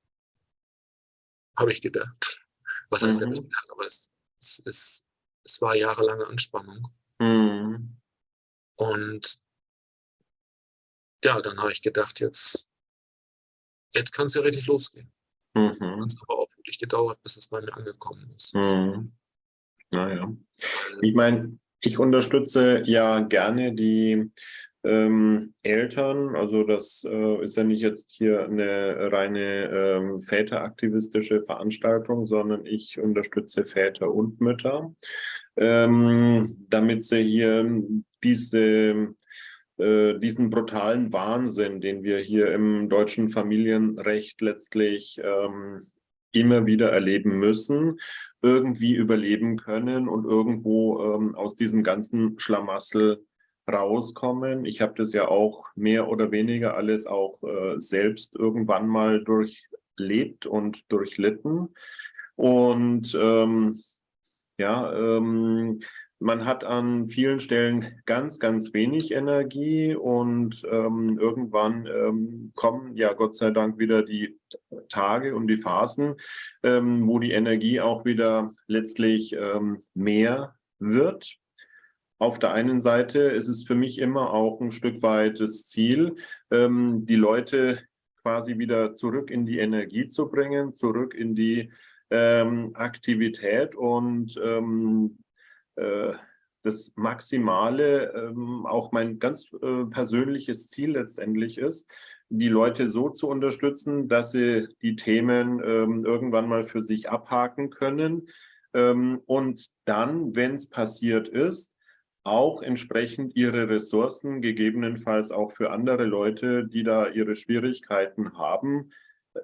habe ich gedacht. Was heißt mhm. denn gedacht? Aber es, es, es, es war jahrelange Anspannung. Mhm. Und ja, dann habe ich gedacht, jetzt, jetzt kann es ja richtig losgehen. Mhm. Es hat aber auch wirklich gedauert, bis es bei mir angekommen ist. Mhm. Naja. Ich meine, ich unterstütze ja gerne die ähm, Eltern. Also das äh, ist ja nicht jetzt hier eine reine ähm, väteraktivistische Veranstaltung, sondern ich unterstütze Väter und Mütter, ähm, damit sie hier diese äh, diesen brutalen Wahnsinn, den wir hier im deutschen Familienrecht letztlich ähm, immer wieder erleben müssen, irgendwie überleben können und irgendwo ähm, aus diesem ganzen Schlamassel rauskommen. Ich habe das ja auch mehr oder weniger alles auch äh, selbst irgendwann mal durchlebt und durchlitten. Und ähm, ja, ähm, man hat an vielen Stellen ganz, ganz wenig Energie und ähm, irgendwann ähm, kommen ja Gott sei Dank wieder die Tage und die Phasen, ähm, wo die Energie auch wieder letztlich ähm, mehr wird. Auf der einen Seite ist es für mich immer auch ein Stück weit das Ziel, ähm, die Leute quasi wieder zurück in die Energie zu bringen, zurück in die ähm, Aktivität und äh, das Maximale, ähm, auch mein ganz äh, persönliches Ziel letztendlich ist, die Leute so zu unterstützen, dass sie die Themen ähm, irgendwann mal für sich abhaken können ähm, und dann, wenn es passiert ist, auch entsprechend ihre Ressourcen, gegebenenfalls auch für andere Leute, die da ihre Schwierigkeiten haben,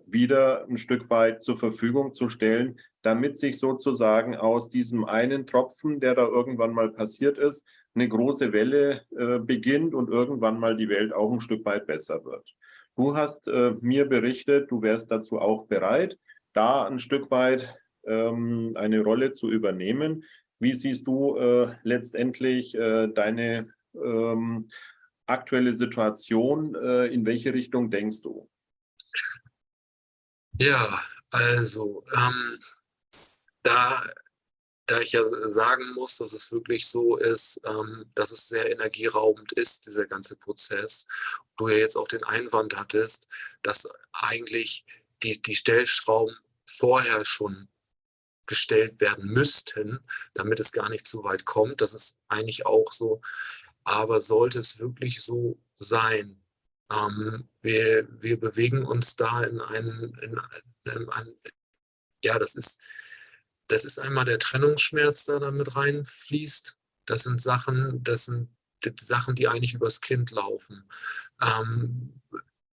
wieder ein Stück weit zur Verfügung zu stellen, damit sich sozusagen aus diesem einen Tropfen, der da irgendwann mal passiert ist, eine große Welle äh, beginnt und irgendwann mal die Welt auch ein Stück weit besser wird. Du hast äh, mir berichtet, du wärst dazu auch bereit, da ein Stück weit ähm, eine Rolle zu übernehmen. Wie siehst du äh, letztendlich äh, deine ähm, aktuelle Situation? Äh, in welche Richtung denkst du? Ja, also ähm, da, da ich ja sagen muss, dass es wirklich so ist, ähm, dass es sehr energieraubend ist, dieser ganze Prozess. Du ja jetzt auch den Einwand hattest, dass eigentlich die, die Stellschrauben vorher schon gestellt werden müssten, damit es gar nicht so weit kommt. Das ist eigentlich auch so. Aber sollte es wirklich so sein, ähm, wir, wir bewegen uns da in einen, in, in einen, ja, das ist, das ist einmal der Trennungsschmerz, der da mit reinfließt. Das sind Sachen, das sind die Sachen, die eigentlich übers Kind laufen. Ähm,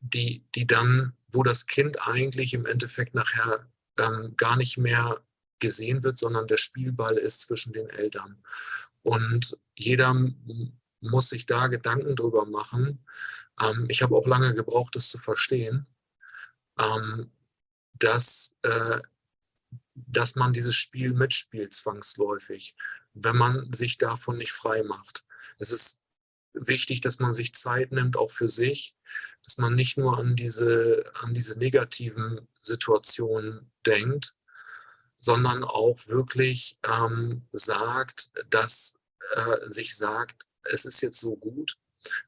die, die dann, wo das Kind eigentlich im Endeffekt nachher ähm, gar nicht mehr gesehen wird, sondern der Spielball ist zwischen den Eltern. Und jeder muss sich da Gedanken drüber machen. Ähm, ich habe auch lange gebraucht, das zu verstehen, ähm, dass, äh, dass man dieses Spiel mitspielt zwangsläufig, wenn man sich davon nicht frei macht. Es ist wichtig, dass man sich Zeit nimmt, auch für sich, dass man nicht nur an diese, an diese negativen Situationen denkt, sondern auch wirklich ähm, sagt, dass äh, sich sagt, es ist jetzt so gut,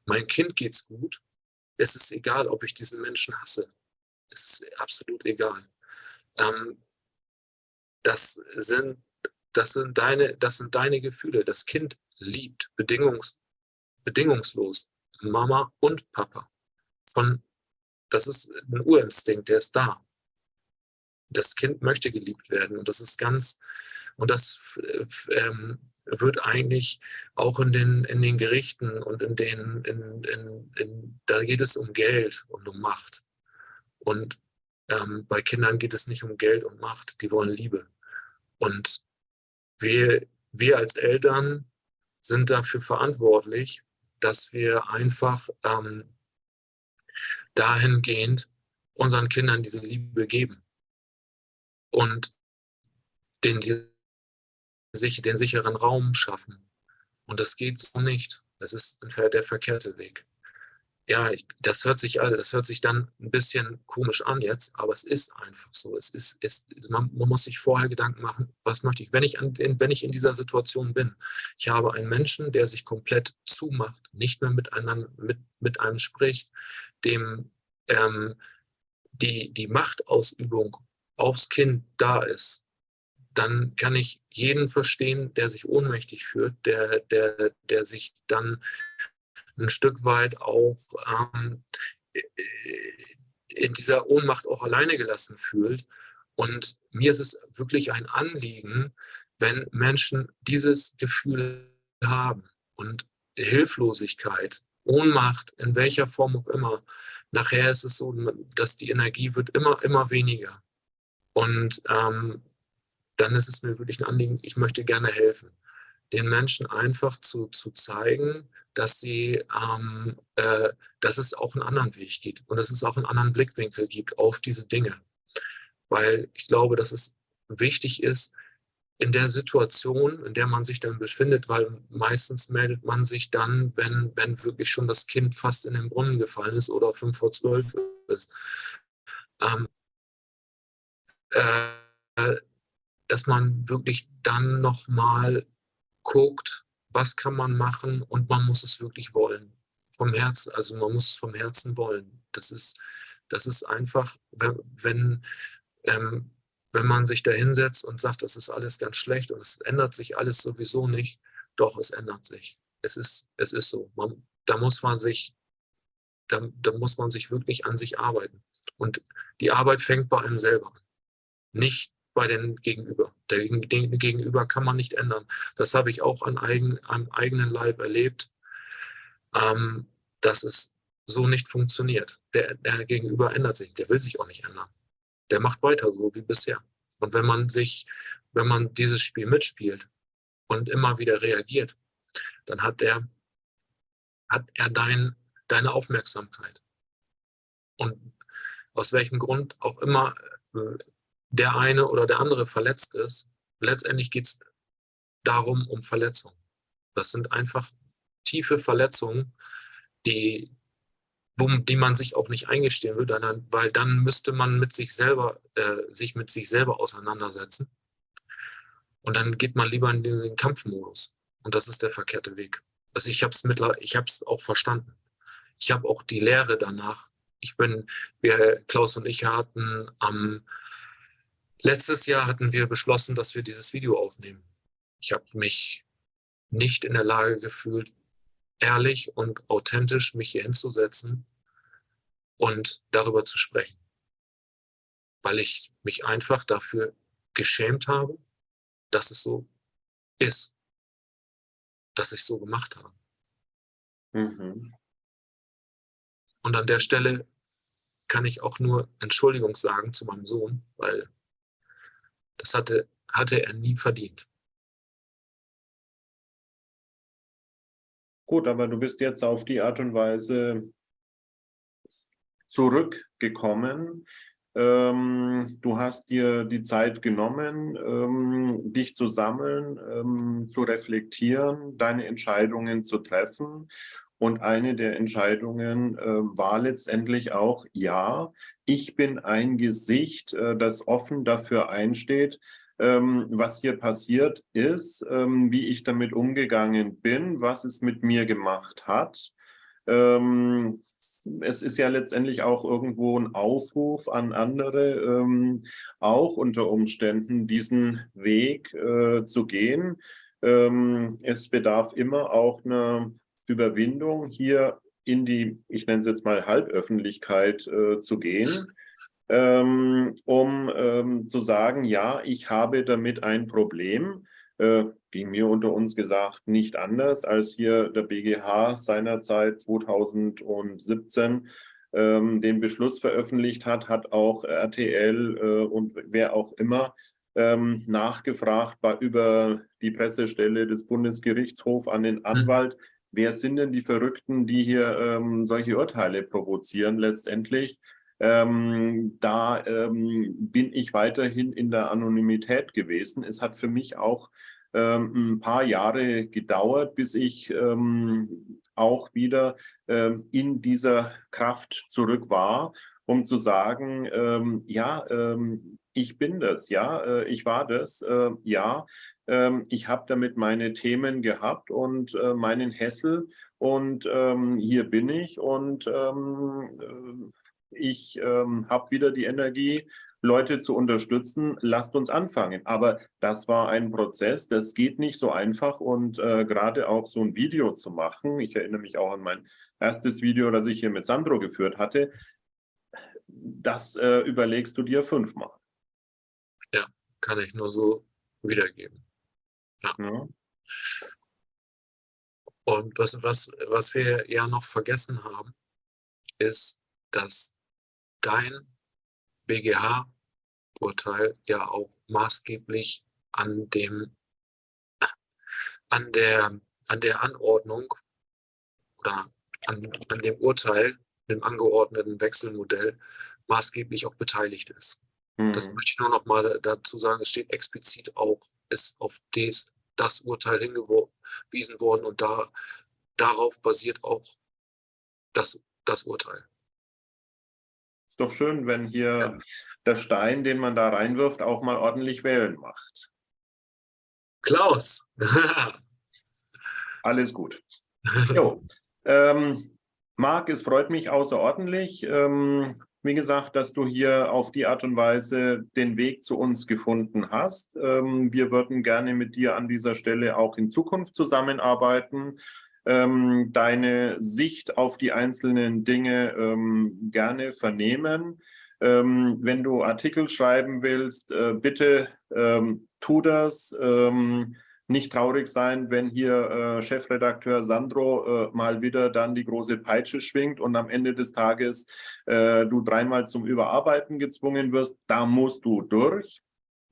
mein Kind geht's gut, es ist egal, ob ich diesen Menschen hasse. Es ist absolut egal. Ähm, das, sind, das, sind deine, das sind deine Gefühle. Das Kind liebt bedingungs, bedingungslos Mama und Papa. Von, das ist ein Urinstinkt, der ist da. Das Kind möchte geliebt werden und das ist ganz, und das ähm, wird eigentlich auch in den, in den Gerichten und in den, in, in, in, da geht es um Geld und um Macht. Und ähm, bei Kindern geht es nicht um Geld und Macht, die wollen Liebe. Und wir, wir als Eltern sind dafür verantwortlich, dass wir einfach ähm, dahingehend unseren Kindern diese Liebe geben und den, den sicheren Raum schaffen. Und das geht so nicht. Das ist der verkehrte Weg. Ja, ich, das hört sich das hört sich dann ein bisschen komisch an jetzt, aber es ist einfach so. Es ist, es, man, man muss sich vorher Gedanken machen, was möchte ich, wenn ich, an, wenn ich in dieser Situation bin. Ich habe einen Menschen, der sich komplett zumacht, nicht mehr mit einem, mit, mit einem spricht, dem ähm, die, die Machtausübung aufs Kind da ist, dann kann ich jeden verstehen, der sich ohnmächtig fühlt, der, der, der sich dann ein Stück weit auch ähm, in dieser Ohnmacht auch alleine gelassen fühlt. Und mir ist es wirklich ein Anliegen, wenn Menschen dieses Gefühl haben und Hilflosigkeit, Ohnmacht, in welcher Form auch immer, nachher ist es so, dass die Energie wird immer, immer weniger. Und ähm, dann ist es mir wirklich ein Anliegen, ich möchte gerne helfen, den Menschen einfach zu, zu zeigen, dass sie, ähm, äh, dass es auch einen anderen Weg gibt und dass es auch einen anderen Blickwinkel gibt auf diese Dinge. Weil ich glaube, dass es wichtig ist, in der Situation, in der man sich dann befindet, weil meistens meldet man sich dann, wenn, wenn wirklich schon das Kind fast in den Brunnen gefallen ist oder fünf vor zwölf ist. Ähm, äh, dass man wirklich dann nochmal guckt, was kann man machen und man muss es wirklich wollen. Vom Herzen, also man muss es vom Herzen wollen. Das ist, das ist einfach, wenn, ähm, wenn man sich da hinsetzt und sagt, das ist alles ganz schlecht und es ändert sich alles sowieso nicht, doch, es ändert sich. Es ist, es ist so. Man, da muss man sich, da, da muss man sich wirklich an sich arbeiten. Und die Arbeit fängt bei einem selber an. Nicht bei den Gegenüber. Den Gegenüber kann man nicht ändern. Das habe ich auch an eigen, am eigenen Leib erlebt, ähm, dass es so nicht funktioniert. Der, der Gegenüber ändert sich, der will sich auch nicht ändern. Der macht weiter so wie bisher. Und wenn man sich, wenn man dieses Spiel mitspielt und immer wieder reagiert, dann hat er, hat er dein, deine Aufmerksamkeit. Und aus welchem Grund auch immer äh, der eine oder der andere verletzt ist. Letztendlich geht es darum, um Verletzungen. Das sind einfach tiefe Verletzungen, die, wo, die man sich auch nicht eingestehen will, weil dann müsste man mit sich selber, äh, sich mit sich selber auseinandersetzen. Und dann geht man lieber in den Kampfmodus. Und das ist der verkehrte Weg. Also ich habe es ich habe es auch verstanden. Ich habe auch die Lehre danach. Ich bin, wir, Klaus und ich hatten am Letztes Jahr hatten wir beschlossen, dass wir dieses Video aufnehmen. Ich habe mich nicht in der Lage gefühlt, ehrlich und authentisch mich hier hinzusetzen und darüber zu sprechen. Weil ich mich einfach dafür geschämt habe, dass es so ist, dass ich so gemacht habe. Mhm. Und an der Stelle kann ich auch nur Entschuldigung sagen zu meinem Sohn, weil das hatte, hatte er nie verdient. Gut, aber du bist jetzt auf die Art und Weise zurückgekommen. Ähm, du hast dir die Zeit genommen, ähm, dich zu sammeln, ähm, zu reflektieren, deine Entscheidungen zu treffen und eine der Entscheidungen äh, war letztendlich auch, ja, ich bin ein Gesicht, äh, das offen dafür einsteht, ähm, was hier passiert ist, ähm, wie ich damit umgegangen bin, was es mit mir gemacht hat. Ähm, es ist ja letztendlich auch irgendwo ein Aufruf an andere, ähm, auch unter Umständen diesen Weg äh, zu gehen. Ähm, es bedarf immer auch einer Überwindung, hier in die, ich nenne es jetzt mal Halböffentlichkeit äh, zu gehen, ähm, um ähm, zu sagen, ja, ich habe damit ein Problem. Äh, ging mir unter uns gesagt nicht anders, als hier der BGH seinerzeit 2017 ähm, den Beschluss veröffentlicht hat, hat auch RTL äh, und wer auch immer ähm, nachgefragt bei, über die Pressestelle des Bundesgerichtshofs an den mhm. Wer sind denn die Verrückten, die hier ähm, solche Urteile provozieren letztendlich? Ähm, da ähm, bin ich weiterhin in der Anonymität gewesen. Es hat für mich auch ähm, ein paar Jahre gedauert, bis ich ähm, auch wieder ähm, in dieser Kraft zurück war, um zu sagen, ja, ich bin das, ja, äh, ich war das, äh, ja, ähm, ich habe damit meine Themen gehabt und äh, meinen Hessel und ähm, hier bin ich und ähm, äh, ich habe wieder die Energie, Leute zu unterstützen, lasst uns anfangen. Aber das war ein Prozess, das geht nicht so einfach und äh, gerade auch so ein Video zu machen, ich erinnere mich auch an mein erstes Video, das ich hier mit Sandro geführt hatte, das äh, überlegst du dir fünfmal. Ja, kann ich nur so wiedergeben. Ja. ja. Und was, was, was wir ja noch vergessen haben, ist, dass dein BGH-Urteil ja auch maßgeblich an dem an der an der Anordnung oder an, an dem Urteil, dem angeordneten Wechselmodell maßgeblich auch beteiligt ist. Mhm. Das möchte ich nur noch mal dazu sagen. Es steht explizit auch, ist auf des, das Urteil hingewiesen worden und da, darauf basiert auch das, das Urteil. Ist doch schön, wenn hier ja. der Stein, den man da reinwirft, auch mal ordentlich wählen macht. Klaus! Alles gut. Jo. ähm, Marc, es freut mich außerordentlich. Ähm, wie gesagt, dass du hier auf die Art und Weise den Weg zu uns gefunden hast. Ähm, wir würden gerne mit dir an dieser Stelle auch in Zukunft zusammenarbeiten, ähm, deine Sicht auf die einzelnen Dinge ähm, gerne vernehmen. wenn du Artikel schreiben willst, äh, bitte tu das nicht traurig sein, wenn hier äh, Chefredakteur Sandro äh, mal wieder dann die große Peitsche schwingt und am Ende des Tages äh, du dreimal zum Überarbeiten gezwungen wirst. Da musst du durch.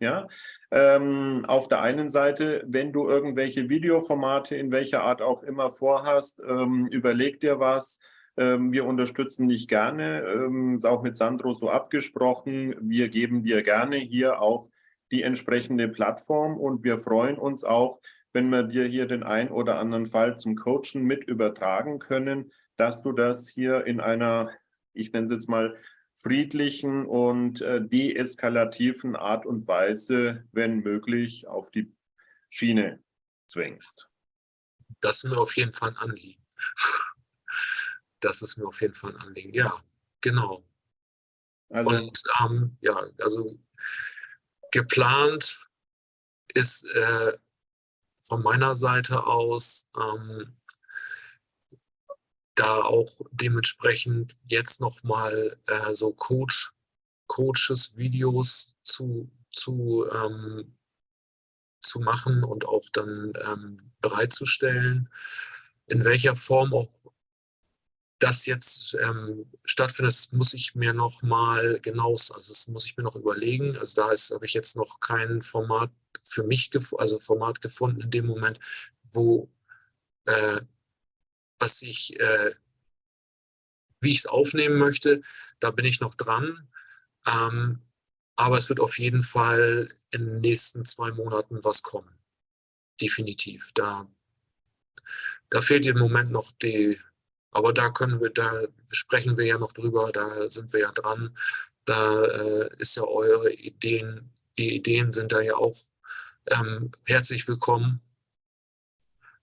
Ja, ähm, auf der einen Seite, wenn du irgendwelche Videoformate in welcher Art auch immer vorhast, ähm, überleg dir was. Ähm, wir unterstützen dich gerne, ähm, ist auch mit Sandro so abgesprochen. Wir geben dir gerne hier auch die entsprechende Plattform und wir freuen uns auch, wenn wir dir hier den ein oder anderen Fall zum Coachen mit übertragen können, dass du das hier in einer, ich nenne es jetzt mal, friedlichen und äh, deeskalativen Art und Weise, wenn möglich, auf die Schiene zwingst. Das ist mir auf jeden Fall ein Anliegen. Das ist mir auf jeden Fall ein Anliegen, ja, genau. Also, und ähm, ja, also Geplant ist äh, von meiner Seite aus ähm, da auch dementsprechend jetzt nochmal äh, so Coach, Coaches, Videos zu, zu, ähm, zu machen und auch dann ähm, bereitzustellen. In welcher Form auch das jetzt ähm, stattfindet, das muss ich mir noch mal genau, also das muss ich mir noch überlegen. Also da habe ich jetzt noch kein Format für mich, also Format gefunden in dem Moment, wo äh, was ich, äh, wie ich es aufnehmen möchte, da bin ich noch dran. Ähm, aber es wird auf jeden Fall in den nächsten zwei Monaten was kommen. Definitiv. Da, da fehlt im Moment noch die, aber da können wir, da sprechen wir ja noch drüber, da sind wir ja dran. Da äh, ist ja eure Ideen, die Ideen sind da ja auch ähm, herzlich willkommen,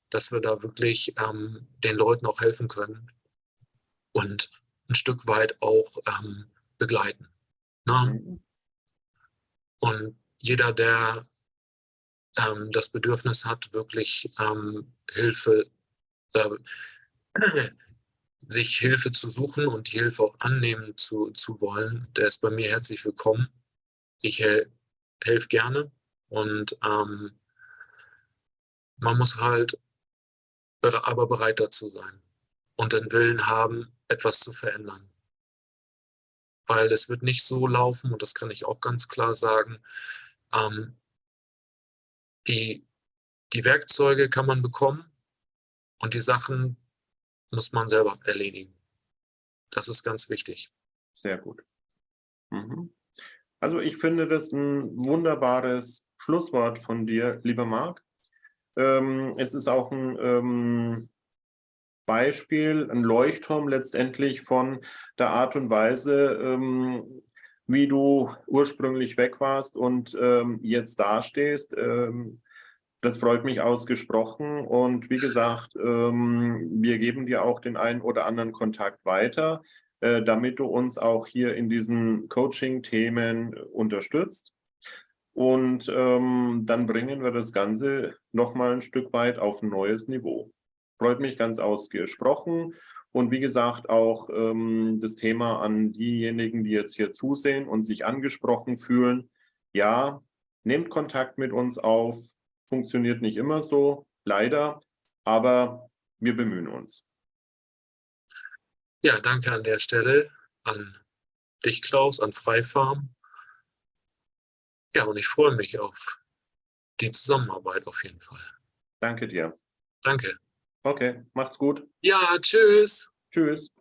dass wir da wirklich ähm, den Leuten auch helfen können und ein Stück weit auch ähm, begleiten. Ne? Mhm. Und jeder, der ähm, das Bedürfnis hat, wirklich ähm, Hilfe, äh, sich Hilfe zu suchen und die Hilfe auch annehmen zu, zu wollen, der ist bei mir herzlich willkommen. Ich hel helfe gerne und ähm, man muss halt aber bereit dazu sein und den Willen haben, etwas zu verändern. Weil es wird nicht so laufen, und das kann ich auch ganz klar sagen, ähm, die, die Werkzeuge kann man bekommen und die Sachen muss man selber erledigen. Das ist ganz wichtig. Sehr gut. Mhm. Also ich finde das ein wunderbares Schlusswort von dir, lieber Marc. Ähm, es ist auch ein ähm, Beispiel, ein Leuchtturm letztendlich von der Art und Weise, ähm, wie du ursprünglich weg warst und ähm, jetzt dastehst. Ähm, das freut mich ausgesprochen und wie gesagt, ähm, wir geben dir auch den einen oder anderen Kontakt weiter. äh, damit du uns auch hier in diesen Coaching-Themen unterstützt. Und ähm, dann bringen wir das Ganze nochmal ein Stück weit auf ein neues Niveau. Freut mich ganz ausgesprochen. Und wie gesagt, auch ähm, das Thema an diejenigen, die jetzt hier zusehen und sich angesprochen fühlen. Ja, nehmt Kontakt mit uns auf. Funktioniert nicht immer so, leider, aber wir bemühen uns. Ja, danke an der Stelle an dich, Klaus, an Freifarm. Ja, und ich freue mich auf die Zusammenarbeit auf jeden Fall. Danke dir. Danke. Okay, macht's gut. Ja, tschüss. Tschüss.